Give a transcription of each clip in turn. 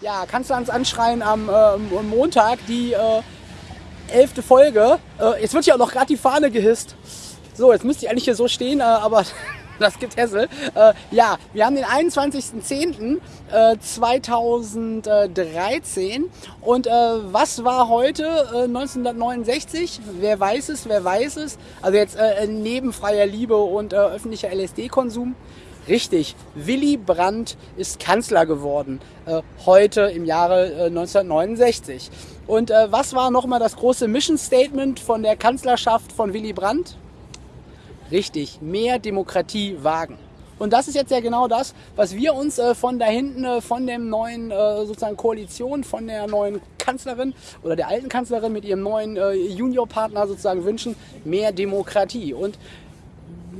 Ja, kannst du ans Anschreien am äh, Montag, die äh, elfte Folge. Äh, jetzt wird ja auch noch gerade die Fahne gehisst. So, jetzt müsste ich eigentlich hier so stehen, äh, aber das gibt Hessel. Äh, ja, wir haben den 21.10.2013 äh, und was war heute äh, 1969? Wer weiß es, wer weiß es? Also jetzt neben freier Liebe und öffentlicher LSD-Konsum. Richtig, Willy Brandt ist Kanzler geworden, äh, heute im Jahre äh, 1969. Und äh, was war nochmal das große Mission Statement von der Kanzlerschaft von Willy Brandt? Richtig, mehr Demokratie wagen. Und das ist jetzt ja genau das, was wir uns äh, von da hinten, äh, von dem neuen äh, sozusagen Koalition, von der neuen Kanzlerin oder der alten Kanzlerin mit ihrem neuen äh, Juniorpartner sozusagen wünschen, mehr Demokratie. Und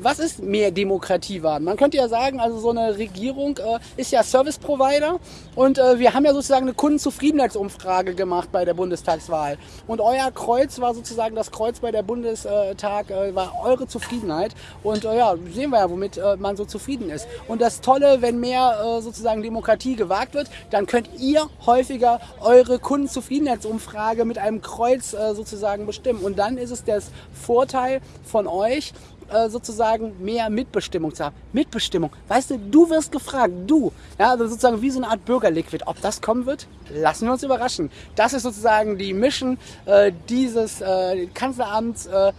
was ist mehr Demokratie wahren? Man könnte ja sagen, also so eine Regierung äh, ist ja Service Provider und äh, wir haben ja sozusagen eine Kundenzufriedenheitsumfrage gemacht bei der Bundestagswahl. Und euer Kreuz war sozusagen das Kreuz bei der Bundestag, äh, war eure Zufriedenheit. Und äh, ja, sehen wir ja, womit äh, man so zufrieden ist. Und das Tolle, wenn mehr äh, sozusagen Demokratie gewagt wird, dann könnt ihr häufiger eure Kundenzufriedenheitsumfrage mit einem Kreuz sozusagen bestimmen. Und dann ist es der Vorteil von euch, äh, sozusagen mehr Mitbestimmung zu haben. Mitbestimmung. Weißt du, du wirst gefragt, du. Ja, also sozusagen wie so eine Art Bürgerliquid. Ob das kommen wird, lassen wir uns überraschen. Das ist sozusagen die Mission äh, dieses äh, Kanzleramts. Äh,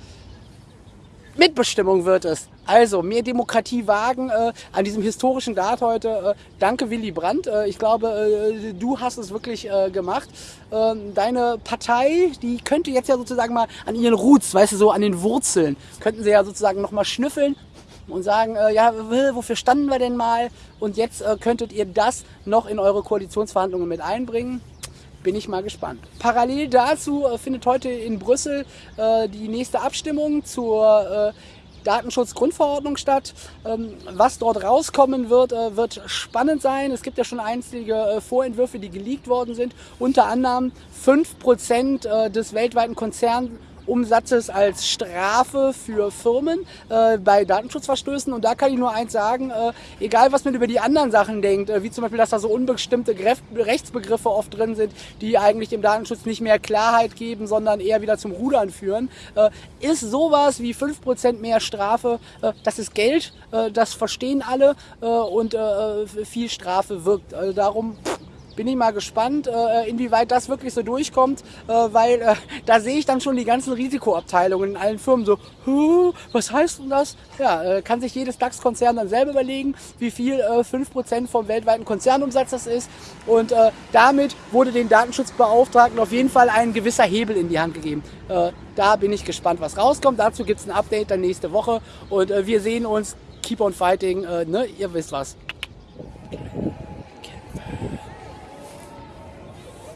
Mitbestimmung wird es. Also mehr Demokratie wagen äh, an diesem historischen Tag heute. Äh, danke Willy Brandt. Äh, ich glaube, äh, du hast es wirklich äh, gemacht. Ähm, deine Partei, die könnte jetzt ja sozusagen mal an ihren Roots, weißt du, so an den Wurzeln, könnten sie ja sozusagen nochmal schnüffeln und sagen, äh, ja, wofür standen wir denn mal? Und jetzt könntet ihr das noch in eure Koalitionsverhandlungen mit einbringen bin ich mal gespannt. Parallel dazu äh, findet heute in Brüssel äh, die nächste Abstimmung zur äh, Datenschutzgrundverordnung statt. Ähm, was dort rauskommen wird, wird spannend sein. Es gibt ja schon einzige Vorentwürfe, die geleakt worden sind. Unter anderem 5% äh, des weltweiten Konzerns Umsatzes als Strafe für Firmen äh, bei Datenschutzverstößen. Und da kann ich nur eins sagen, äh, egal was man über die anderen Sachen denkt, äh, wie zum Beispiel, dass da so unbestimmte Rechtsbegriffe oft drin sind, die eigentlich dem Datenschutz nicht mehr Klarheit geben, sondern eher wieder zum Rudern führen, äh, ist sowas wie 5% mehr Strafe, äh, das ist Geld, äh, das verstehen alle und viel Strafe wirkt. Also darum bin ich mal gespannt, äh, inwieweit das wirklich so durchkommt, äh, weil äh, da sehe ich dann schon die ganzen Risikoabteilungen in allen Firmen so, was heißt denn das? Ja, kann sich jedes DAX-Konzern dann selber überlegen, wie viel äh, 5% vom weltweiten Konzernumsatz das ist und damit wurde den Datenschutzbeauftragten auf jeden Fall ein gewisser Hebel in die Hand gegeben. da bin ich gespannt, was rauskommt. Dazu gibt es ein Update dann nächste Woche und wir sehen uns. Keep on fighting, ne? ihr wisst was.